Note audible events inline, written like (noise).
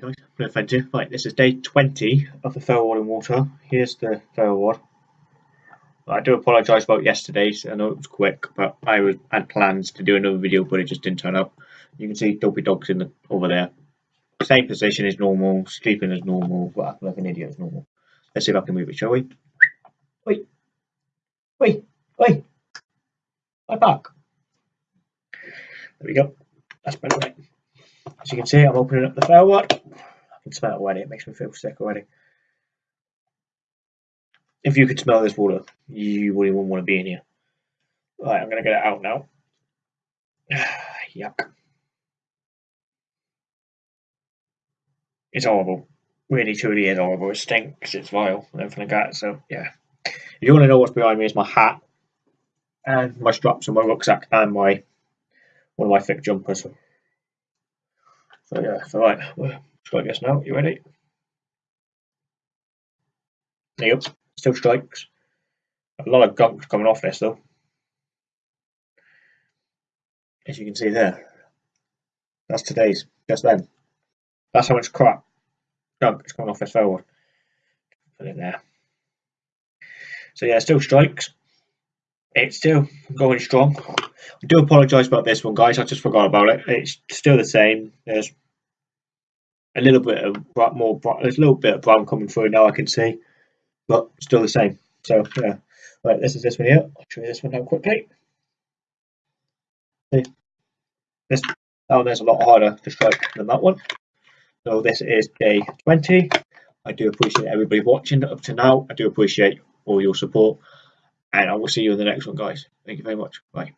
guys, no offend you. Right, this is day 20 of the Ferro in water. Here's the Ferro I do apologise about yesterday's. I know it was quick, but I was had plans to do another video, but it just didn't turn up. You can see Dopey Dog's in the, over there. Same position as normal, sleeping as normal, but like an idiot as normal. Let's see if I can move it, shall we? Wait, wait, wait. My back. There we go. That's better? As you can see, I'm opening up the Ferro I smell it already. It makes me feel sick already. If you could smell this water, you wouldn't even want to be in here. Right, I'm going to get it out now. (sighs) Yuck. It's horrible. Really, truly is horrible. It stinks, it's vile, and everything like that. So, yeah. If you want to know what's behind me, is my hat, and my straps, and my rucksack, and my one of my thick jumpers. So, yeah, so right, well, try this now. You ready? Yep, still strikes. A lot of gunk coming off this though. As you can see there. That's today's, just then. That's how much crap gunk is coming off this ferro rod. Put it there. So yeah, still strikes. It's still going strong. I do apologise about this one, guys. I just forgot about it. It's still the same. There's a little bit of more. There's a little bit of brown coming through now. I can see, but still the same. So yeah. Right, this is this one here. I'll show you this one now quickly. See, this that one there's a lot harder to strike than that one. So this is day 20. I do appreciate everybody watching up to now. I do appreciate all your support. And I will see you in the next one, guys. Thank you very much. Bye.